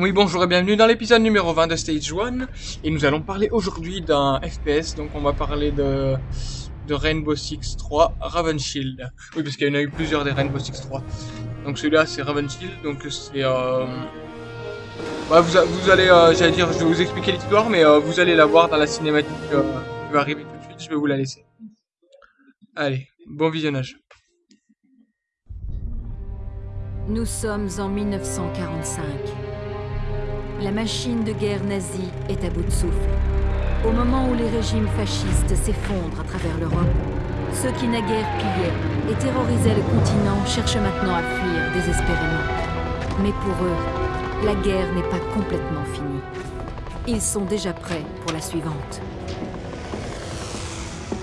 Oui, bonjour et bienvenue dans l'épisode numéro 20 de Stage 1. Et nous allons parler aujourd'hui d'un FPS, donc on va parler de, de Rainbow Six 3 Raven Shield. Oui, parce qu'il y en a eu plusieurs des Rainbow Six 3. Donc celui-là c'est Raven Shield, donc c'est... Euh... Ouais, vous, vous allez, euh, j'allais dire, je vais vous expliquer l'histoire, mais euh, vous allez la voir dans la cinématique qui va arriver tout de suite, je vais vous la laisser. Allez, bon visionnage. Nous sommes en 1945. La machine de guerre nazie est à bout de souffle. Au moment où les régimes fascistes s'effondrent à travers l'Europe, ceux qui naguère pillaient et terrorisaient le continent cherchent maintenant à fuir désespérément. Mais pour eux, la guerre n'est pas complètement finie. Ils sont déjà prêts pour la suivante.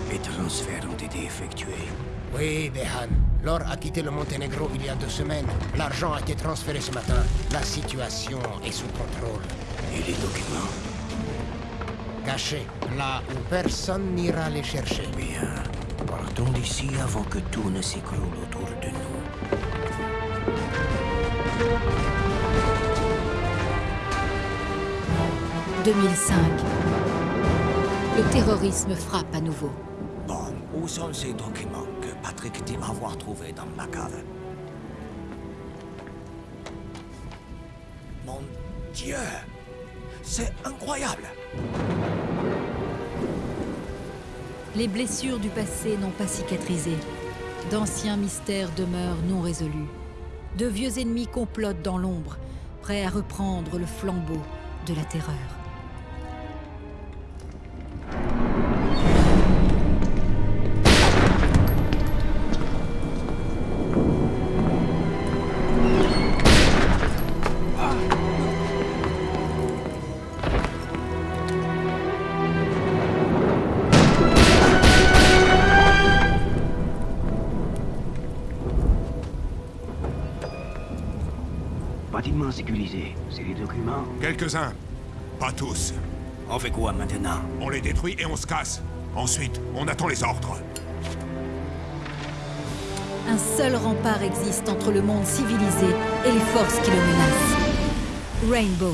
Les transferts ont été effectués. Oui, Behan. L'or a quitté le Monténégro il y a deux semaines. L'argent a été transféré ce matin. La situation est sous contrôle. Et les documents? Cachés, là où personne n'ira les chercher. Bien. Partons d'ici avant que tout ne s'écroule autour de nous. 2005. Le terrorisme frappe à nouveau. Bon, où sont ces documents? Patrick dit avoir trouvés dans ma cave Mon Dieu C'est incroyable Les blessures du passé n'ont pas cicatrisé. D'anciens mystères demeurent non résolus. De vieux ennemis complotent dans l'ombre, prêts à reprendre le flambeau de la terreur. Sécurisé, c'est les documents? Quelques-uns. Pas tous. On fait quoi maintenant? On les détruit et on se casse. Ensuite, on attend les ordres. Un seul rempart existe entre le monde civilisé et les forces qui le menacent. Rainbow.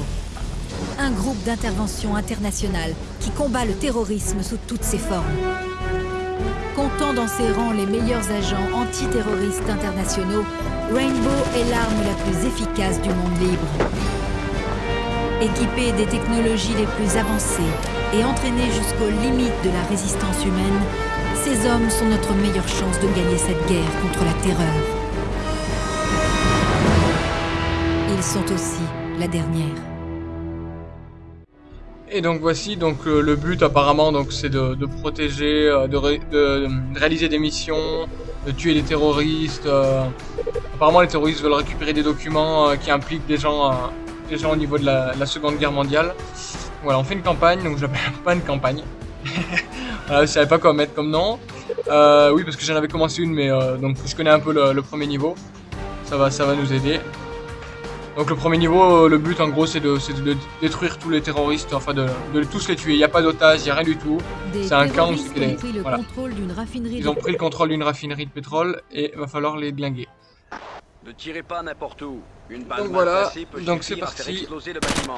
Un groupe d'intervention internationale qui combat le terrorisme sous toutes ses formes. Comptant dans ses rangs les meilleurs agents antiterroristes internationaux, Rainbow est l'arme la plus efficace du monde libre. Équipé des technologies les plus avancées et entraîné jusqu'aux limites de la résistance humaine, ces hommes sont notre meilleure chance de gagner cette guerre contre la terreur. Ils sont aussi la dernière. Et donc voici donc euh, le but apparemment donc c'est de, protéger, euh, de, de réaliser des missions, de tuer les terroristes. euh. apparemment les terroristes veulent récupérer des documents euh, qui impliquent des gens, euh, des gens au niveau de la, Seconde Guerre mondiale. Voilà, on fait une campagne, donc je l'appelle pas une campagne. voilà, je savais pas quoi mettre comme nom. Euh, oui parce que j'en avais commencé une mais euh, donc je connais un peu le, le premier niveau. Ça va, ça va nous aider. Donc le premier niveau, le but en gros c'est de, détruire tous les terroristes, enfin de, de tous les tuer. Il n'y a pas d'otages, il n'y a rien du tout. C'est un camp, ont voilà. Ils ont pris le contrôle d'une raffinerie de pétrole et va falloir les glinguer. Ne tirez pas n'importe où. Une balle Donc voilà, donc c'est parti. exploser le bâtiment.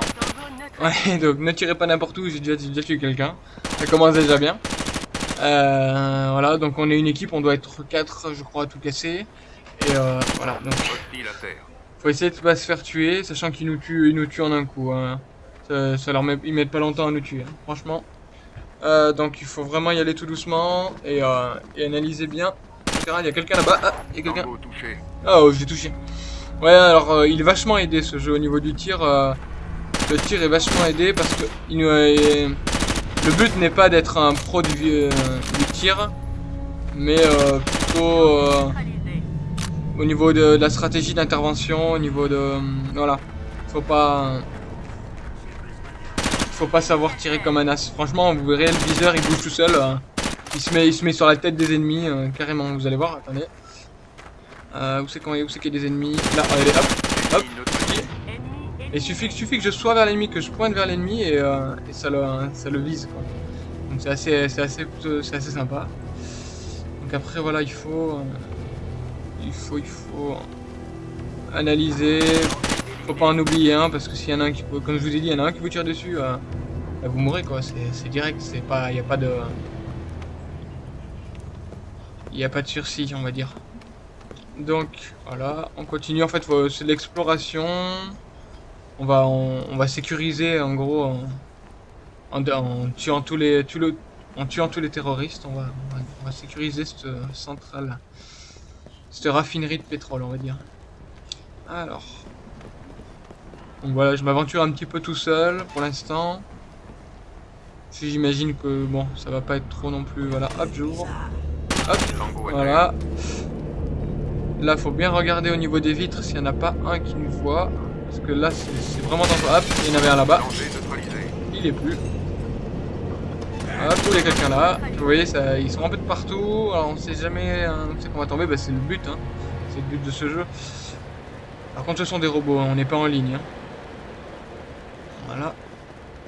Ouais, donc ne tirez pas n'importe où, j'ai déjà, j'ai déjà tué quelqu'un. Ça commence déjà bien. Euh, voilà, donc on est une équipe, on doit être 4 je crois à tout casser. Et euh, voilà, donc faut essayer de pas se faire tuer, sachant qu'ils nous tuent, ils nous tuent en un coup. hein. Ça, leur met, ils mettent pas longtemps à nous tuer, hein, franchement. Euh, donc il faut vraiment y aller tout doucement et, euh, analyser bien. Il y a quelqu'un là-bas. Ah, il y a quelqu'un. Ah, oh, j'ai touché. Ouais, alors euh, il est vachement aidé ce jeu au niveau du tir. le tir est vachement aidé parce que le but n'est pas d'être un pro du, du tir, mais plutôt au niveau de, la stratégie d'intervention, au niveau de euh, voilà, faut pas faut pas savoir tirer comme un as. Franchement, vous verrez le viseur, il bouge tout seul. euh, il se met, sur la tête des ennemis euh, carrément. Vous allez voir. Attendez. Euh, où c'est qu'il y a des ennemis? Là, regardez, hop, hop. Et suffit, suffit que je sois vers l'ennemi, que je pointe vers l'ennemi et, euh, ça, le, ça le vise. Donc c'est assez, assez, assez sympa. Donc après voilà, il faut, il faut, il faut analyser, Faut pas en oublier un parce que s'il y en a un qui peut, comme je vous ai dit, il y en a un qui vous tire dessus, euh, bah, vous mourrez quoi. C'est direct, c'est pas, il y a pas de, il a pas de sursis, on va dire. Donc voilà, on continue. En fait, c'est l'exploration. On va, on, va sécuriser en gros en, en, tuant tous les, en tuant tous les terroristes. On va, on va, on va sécuriser cette centrale, cette raffinerie de pétrole, on va dire. Alors. Donc voilà, je m'aventure un petit peu tout seul pour l'instant. Si j'imagine que bon, ça va pas être trop non plus. Voilà, hop, j'ouvre. Hop, voilà. Là, faut bien regarder au niveau des vitres s'il n'y en a pas un qui nous voit. Parce que là, c'est c'est vraiment dangereux. Hop, il y en avait un là-bas. Il est plus. Il y a quelqu'un là. Vous voyez, ça, ils sont un peu de partout. Alors, on sait jamais hein, on sait qu'on va tomber. Bah, c'est le but. Hein. C'est le but de ce jeu. Par contre, ce sont des robots. hein, On n'est pas en ligne. hein. Voilà.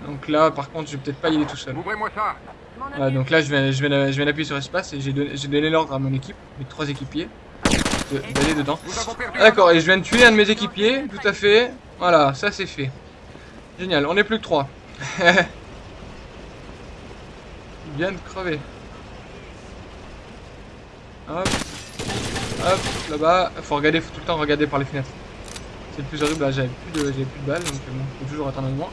Donc là, par contre, je vais peut-être pas y aller tout seul. Ouvrez-moi ça Voilà, donc là, je vais, je vais, je vais appuyer sur espace et j'ai donné, l'ordre à mon équipe, mes trois équipiers, de- d'aller dedans. Ah, D'accord, et je viens de tuer un de mes équipiers, tout à fait. Voilà, ça c'est fait. Génial, on est plus que trois. Il vient de crever. Hop. Hop, là-bas. Faut regarder, faut tout le temps regarder par les fenêtres. C'est le plus horrible, là j'avais plus, de- plus de balles, donc bon, faut toujours attendre un moment.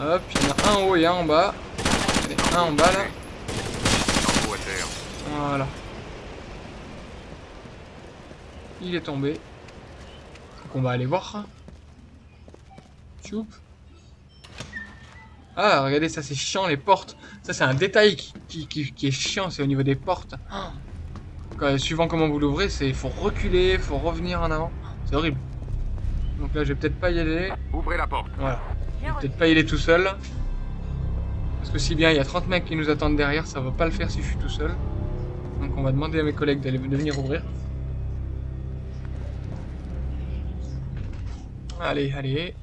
Hop, il y en a un en haut et un en bas. Allez, un en bas là. Voilà. Il est tombé. Donc on va aller voir. Tchoup. Ah, regardez, ça c'est chiant les portes. Ça c'est un détail qui, qui, qui- qui est chiant, c'est au niveau des portes. Ah. Quand- suivant comment vous l'ouvrez, c'est faut reculer, faut revenir en avant. C'est horrible. Donc là, je vais peut-être pas y aller. Ouvrez la porte. Voilà. Je vais peut-être pas y aller tout seul. Parce que si bien il y a 30 mecs qui nous attendent derrière, ça va pas le faire si je suis tout seul. Donc on va demander à mes collègues d'aller de venir ouvrir. Allez, allez.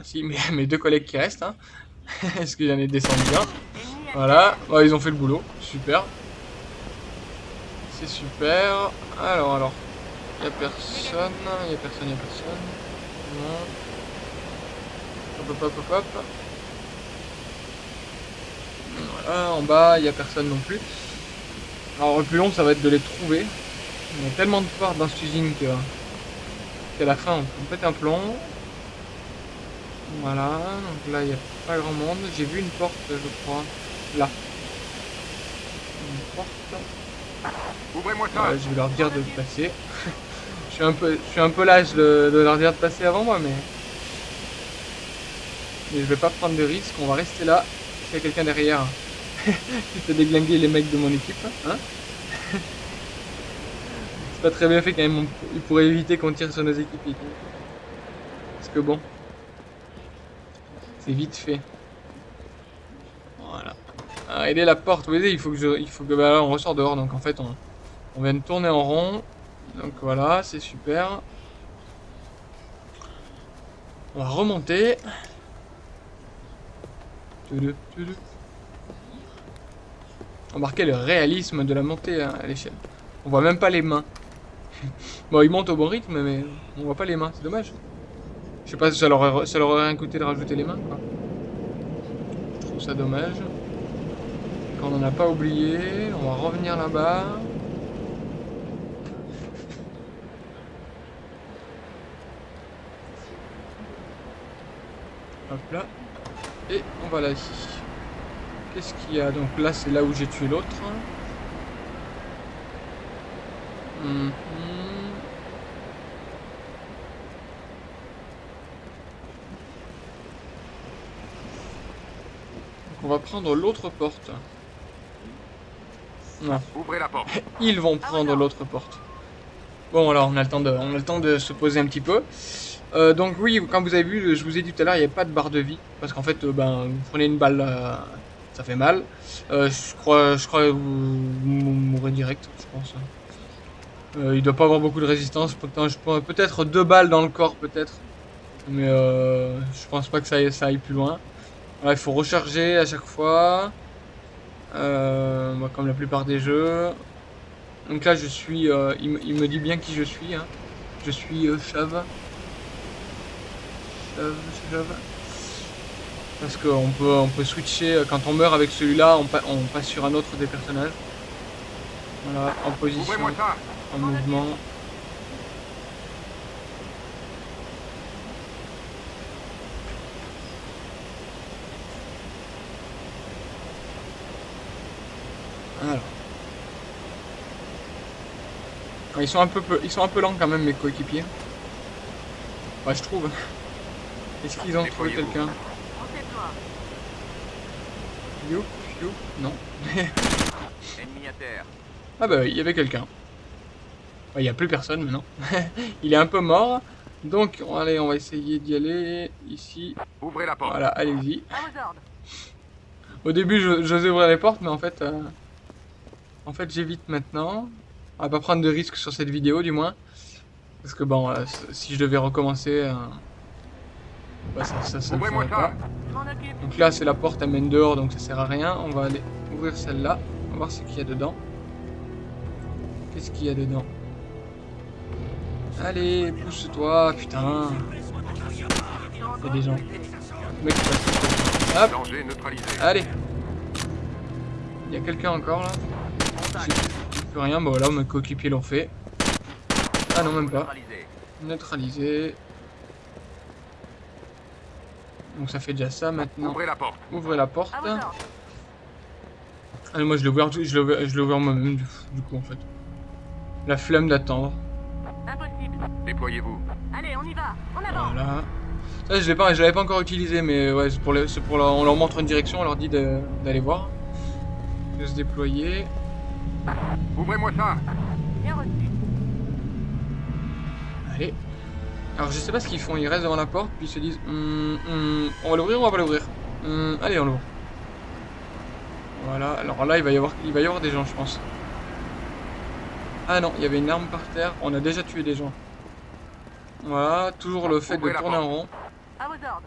Voici mes, mes deux collègues qui restent. Hein. Est-ce que j'en ai descendu bien Voilà. Ils ont fait le boulot. Super. C'est super. Alors, alors. Il a personne. Il y a personne, il y a personne. Non. Hop, hop, hop, hop, hop. Voilà, en bas, il n'y a personne non plus. Alors, le plus long, ça va être de les trouver. Y a tellement de portes dans cette usine qu'à la fin, on peut péter un plomb. Voilà, donc là, il n'y a pas grand monde. J'ai vu une porte, je crois. Là. Une porte. Ouvrez-moi ça. Je vais leur dire de passer. je suis un peu, je suis un peu lâche de, de leur dire de passer avant moi, mais mais je vais pas prendre de risque. On va rester là. S'il y a quelqu'un derrière qui peut déglinguer les mecs de mon équipe, hein C'est pas très bien fait quand même. Il pourrait éviter qu'on tire sur nos équipiers. Parce que bon, c'est vite fait. Voilà. Ah, elle est la porte, vous voyez, il faut que je, il faut que bah, là, on ressort dehors, donc en fait on, on vient de tourner en rond. Donc voilà, c'est super. On va remonter. Remarquez le réalisme de la montée hein, à l'échelle. On voit même pas les mains. bon, ils montent au bon rythme, mais on voit pas les mains, c'est dommage. Je sais pas si ça leur, aurait, ça leur aurait rien coûté de rajouter les mains, quoi. Je trouve ça dommage. Quand on n'en a pas oublié, on va revenir là-bas. Hop là. Et on va là ici. Qu'est-ce qu'il y a? Donc là, c'est là où j'ai tué l'autre. Mhm. Donc va prendre l'autre porte. Non. Ouvrez la porte. Ils vont prendre l'autre porte. Bon, alors on a le temps de, on a le temps de se poser un petit peu. Euh, donc oui, comme vous avez vu, je vous ai dit tout à l'heure, il n'y avait pas de barre de vie parce qu'en fait, euh, ben, vous prenez une balle, euh, ça fait mal. Euh, je crois, je crois que vous, vous mourrez direct, je pense. Euh, il doit pas avoir beaucoup de résistance. Pourtant, je pense peut-être deux balles dans le corps, peut-être. Mais euh, je pense pas que ça aille, ça aille plus loin. Il faut recharger à chaque fois. Euh, comme la plupart des jeux. Donc là, je suis. euh, il, me- il me dit bien qui je suis. hein. Je suis euh, Chave. shove, shove. Parce qu'on peut, on peut switcher, euh, quand on meurt avec celui-là, on, pa- on passe sur un autre des personnages. Voilà, en position, en mouvement. Alors. Ils sont un peu, peu- ils sont un peu lents quand même mes coéquipiers. Ouais, je trouve. Est-ce qu'ils ont trouvé quelqu'un? Youp, youp, non. Ennemi à terre. Ah bah il y avait quelqu'un. Ouais, Il n'y a plus personne maintenant. il est un peu mort. Donc on- allez, on va essayer d'y aller ici. Ouvrez la porte. Voilà, allez-y. Au début, je- j'osais ouvrir les portes, mais en fait, euh, en fait, j'évite maintenant. On va pas prendre de risques sur cette vidéo, du moins, parce que bon, euh, si je devais recommencer, euh, bah, ça, ça, ça pas. Donc là, c'est la porte, elle mène dehors, donc ça sert à rien. On va aller ouvrir celle-là. On va voir ce qu'il y a dedans. Qu'est-ce qu'il y a dedans? Allez, pousse-toi, putain. Il y a des gens. Le mec. Hop, allez. Il y a quelqu'un encore là? Plus rien, bah voilà, mes coéquipiers l'ont fait. Ah non, même pas. Neutralisé. Donc ça fait déjà ça maintenant. Ouvrez la porte. Ouvrez la porte. Allez, moi je l'ai ouvert, je l'ai ouvert, je l'ai ouvert moi-même du, du coup en fait. La flemme d'attendre. Impossible. Déployez-vous. Allez, on y va. En avant. Voilà. Ça je l'ai pas, je l'avais pas encore utilisé, mais ouais, c'est pour, les- pour leur- on leur montre une direction, on leur dit d'aller voir, de se déployer. Ouvrez-moi ça Bien reçu. Allez. Alors je sais pas ce qu'ils font, ils restent devant la porte, puis ils se disent, Hum, hum, on va l'ouvrir ou on va pas l'ouvrir Hum, Allez, on l'ouvre. Voilà. Alors là, il va y avoir, il va y avoir des gens, je pense. Ah non, il y avait une arme par terre. On a déjà tué des gens. Voilà, toujours le fait de Ouvrez tourner en rond. À vos ordres.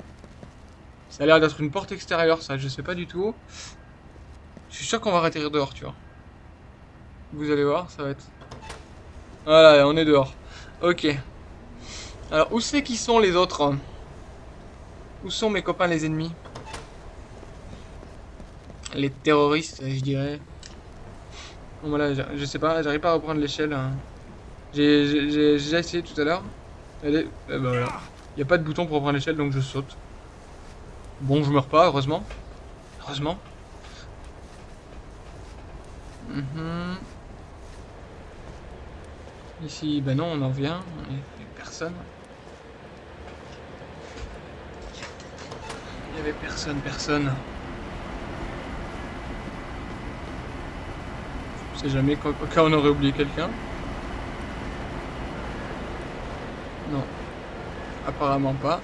Ça a l'air d'être une porte extérieure, ça, je sais pas du tout. Je suis sûr qu'on va atterrir dehors, tu vois. Vous allez voir, ça va être... Voilà, on est dehors. Ok. Alors, où c'est qu'ils sont les autres Où sont mes copains les ennemis? Les terroristes, je dirais. Bon, voilà, je, sais pas, j'arrive pas à reprendre l'échelle. hein. J'ai déjà essayé tout à l'heure. Allez, ben voilà. Il n'y a pas de bouton pour reprendre l'échelle, donc je saute. Bon, je meurs pas, heureusement. Heureusement. Mhm. Ici, ben non, on en vient. Il y a personne. Il y avait personne, personne. Je sais jamais, quoi- au on aurait oublié quelqu'un. Non. Apparemment pas.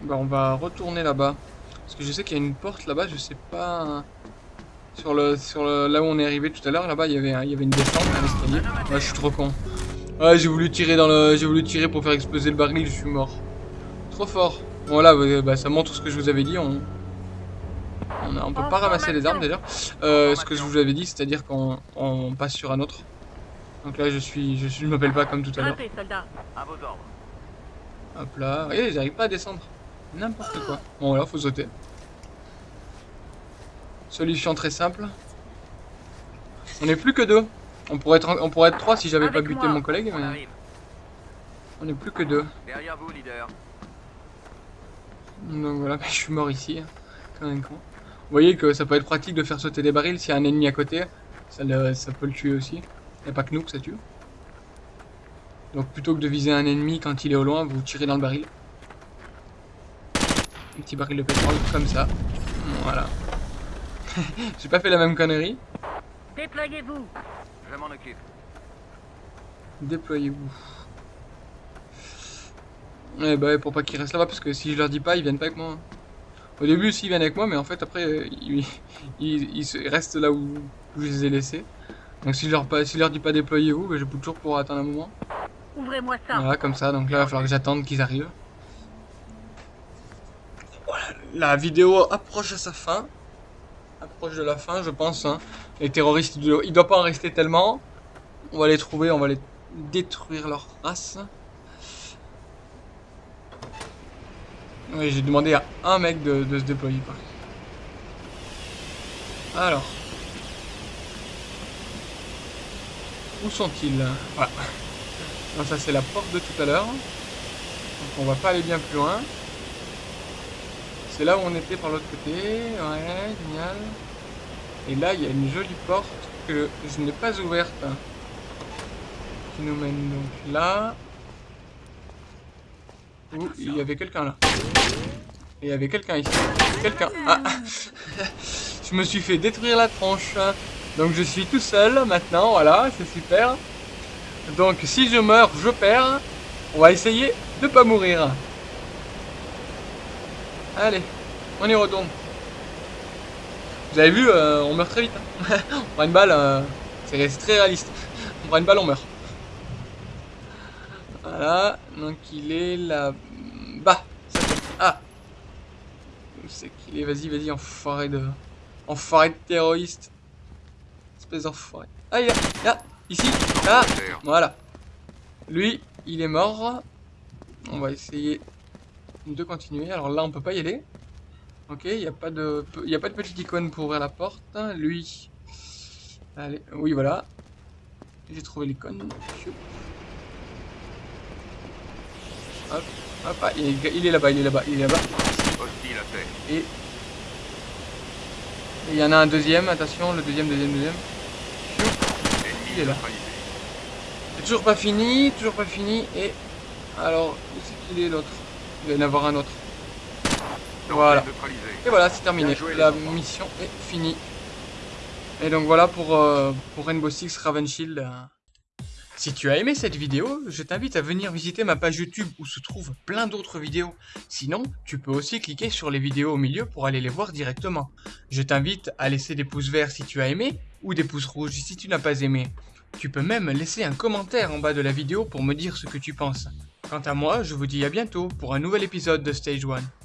Bah on va retourner là-bas. Parce que je sais qu'il y a une porte là-bas, je sais pas... Sur le, sur le, là où on est arrivé tout à l'heure, là-bas, il y avait il y avait une descente, un escalier. Je suis trop con. J'ai voulu tirer dans le, j'ai voulu tirer pour faire exploser le baril, je suis mort. Trop fort. Voilà, bah, ça montre ce que je vous avais dit. On, on, peut pas ramasser les armes d'ailleurs. Ce que je vous avais dit, c'est-à-dire qu'on on passe sur un autre. Donc là, je suis, je suis, m'appelle pas comme tout à l'heure. Hop là. Regardez, j'arrive pas à descendre. N'importe quoi. Bon, voilà, faut sauter. Solution très simple. On est plus que deux. On pourrait être, on pourrait être trois si j'avais pas buté moi. mon collègue, On mais arrive. on est plus que deux. Derrière vous, leader. Donc voilà, je suis mort ici. hein. Comme un con. Vous voyez que ça peut être pratique de faire sauter des barils s'il y a un ennemi à côté. Ça, le- ça peut le tuer aussi. Il a pas que nous que ça tue. Donc plutôt que de viser un ennemi quand il est au loin, vous tirez dans le baril. Un petit baril de pétrole, comme ça. Voilà. J'ai pas fait la même connerie. Déployez-vous. Je m'en occupe. Déployez-vous. Ouais, bah ouais, pour pas qu'ils restent là-bas, parce que si je leur dis pas, ils viennent pas avec moi. Au début, si, ils viennent avec moi, mais en fait, après, ils, ils, ils se- restent là où, où je les ai laissés. Donc si je leur, pas, si je leur dis pas déployez-vous, bah, je peux toujours pour attendre un moment. Ouvrez-moi ça. Voilà, comme ça. Donc là, il va falloir que j'attende qu'ils arrivent. Voilà, la vidéo approche à sa fin. Approche de la fin, je pense. hein. Les terroristes, il il doit pas en rester tellement. On va les trouver, on va les détruire leur race. Oui, j'ai demandé à un mec de, se déployer. Quoi. Alors. Où sont-ils? Voilà. Non, ça c'est la porte de tout à l'heure. Donc on va pas aller bien plus loin. C'est là où on était par l'autre côté. Ouais, génial. Et là, il y a une jolie porte que je n'ai pas ouverte. Qui nous mène donc là. Où il y avait quelqu'un là. Il y avait quelqu'un ici. Quelqu'un. Ah Je me suis fait détruire la tronche. Donc je suis tout seul maintenant, voilà, c'est super. Donc si je meurs, je perds. On va essayer de pas mourir. Allez, on y retourne. Vous avez vu, euh, on meurt très vite. hein. on prend une balle, euh, c'est très réaliste. On prend une balle, on meurt. Voilà, donc il est là-bas. Ah Où c'est qu'il est? Vas-y, vas-y, enfoiré de... Enfoiré de terroriste. Espèce d'enfoiré. Ah, il est là, là, ici, là, voilà. Lui, il est mort. On va essayer de continuer. Alors là, on peut pas y aller. Ok, il n'y a pas de, y a pas de petite icône pour ouvrir la porte. Lui, allez, oui, voilà. J'ai trouvé l'icône. Hop, hop, ah, il est, là-bas, il est là-bas, il est là-bas. Et et il y en a un deuxième, attention, le deuxième, deuxième, deuxième. Il est là. C'est toujours pas fini, toujours pas fini. Et alors, où c'est qu'il est l'autre? Il va y en avoir un autre. Voilà. Et voilà, c'est terminé. La mission est finie. Et donc voilà pour, euh, pour Rainbow Six Raven Shield. euh. Si tu as aimé cette vidéo, je t'invite à venir visiter ma page YouTube où se trouvent plein d'autres vidéos. Sinon, tu peux aussi cliquer sur les vidéos au milieu pour aller les voir directement. Je t'invite à laisser des pouces verts si tu as aimé ou des pouces rouges si tu n'as pas aimé. Tu peux même laisser un commentaire en bas de la vidéo pour me dire ce que tu penses. Quant à moi, je vous dis à bientôt pour un nouvel épisode de Stage 1.